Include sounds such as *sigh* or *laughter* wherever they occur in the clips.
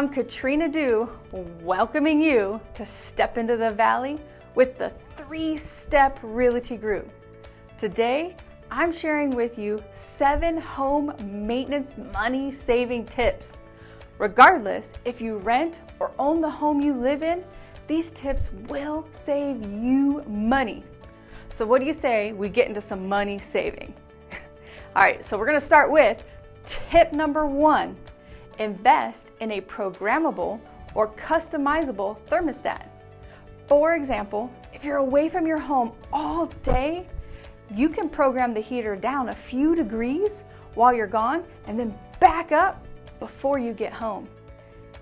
I'm Katrina Dew, welcoming you to Step into the Valley with the three-step realty group. Today, I'm sharing with you seven home maintenance money saving tips. Regardless if you rent or own the home you live in, these tips will save you money. So what do you say we get into some money saving? *laughs* All right, so we're gonna start with tip number one, invest in a programmable or customizable thermostat. For example, if you're away from your home all day, you can program the heater down a few degrees while you're gone and then back up before you get home.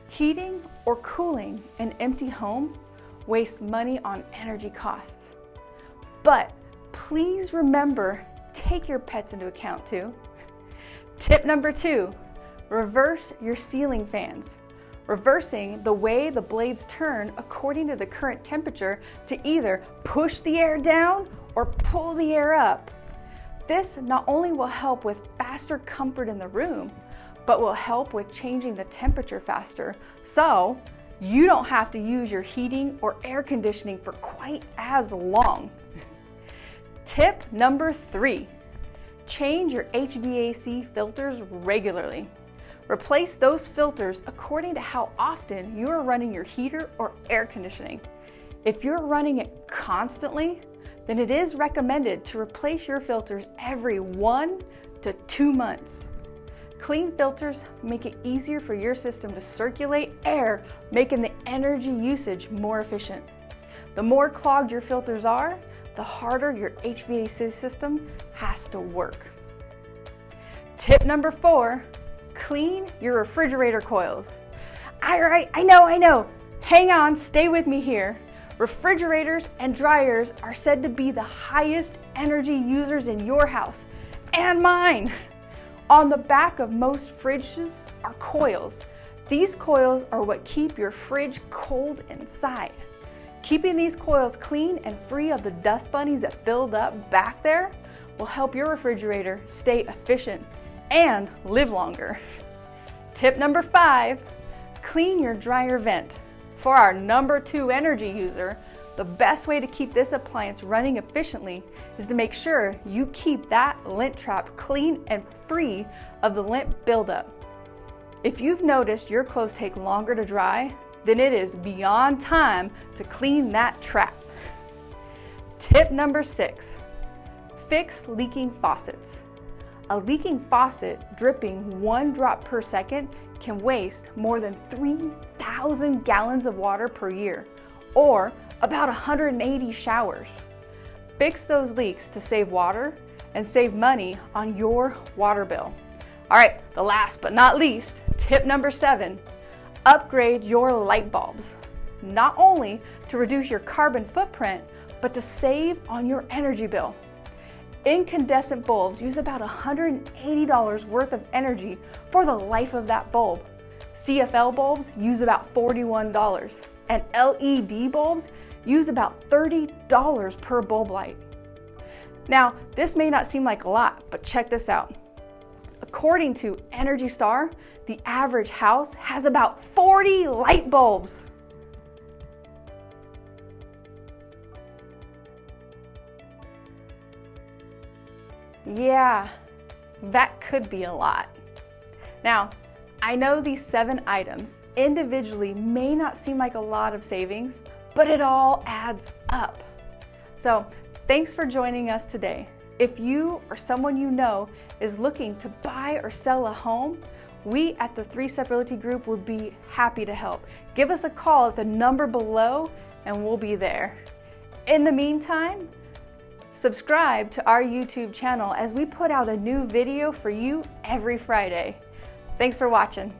Heating or cooling an empty home wastes money on energy costs. But please remember, take your pets into account too. Tip number two, reverse your ceiling fans. Reversing the way the blades turn according to the current temperature to either push the air down or pull the air up. This not only will help with faster comfort in the room, but will help with changing the temperature faster. So you don't have to use your heating or air conditioning for quite as long. Tip number three, change your HVAC filters regularly. Replace those filters according to how often you are running your heater or air conditioning. If you're running it constantly, then it is recommended to replace your filters every one to two months. Clean filters make it easier for your system to circulate air, making the energy usage more efficient. The more clogged your filters are, the harder your HVAC system has to work. Tip number four, clean your refrigerator coils. All right, I know, I know. Hang on, stay with me here. Refrigerators and dryers are said to be the highest energy users in your house and mine. *laughs* On the back of most fridges are coils. These coils are what keep your fridge cold inside. Keeping these coils clean and free of the dust bunnies that build up back there will help your refrigerator stay efficient and live longer. Tip number five, clean your dryer vent. For our number two energy user, the best way to keep this appliance running efficiently is to make sure you keep that lint trap clean and free of the lint buildup. If you've noticed your clothes take longer to dry, then it is beyond time to clean that trap. Tip number six, fix leaking faucets. A leaking faucet dripping one drop per second can waste more than 3,000 gallons of water per year, or about 180 showers. Fix those leaks to save water and save money on your water bill. All right, the last but not least, tip number seven, upgrade your light bulbs, not only to reduce your carbon footprint, but to save on your energy bill. Incandescent bulbs use about $180 worth of energy for the life of that bulb. CFL bulbs use about $41, and LED bulbs use about $30 per bulb light. Now, this may not seem like a lot, but check this out. According to Energy Star, the average house has about 40 light bulbs. Yeah, that could be a lot. Now, I know these seven items individually may not seem like a lot of savings, but it all adds up. So thanks for joining us today. If you or someone you know is looking to buy or sell a home, we at the Three Step Realty Group would be happy to help. Give us a call at the number below and we'll be there. In the meantime, subscribe to our YouTube channel as we put out a new video for you every Friday. Thanks for watching.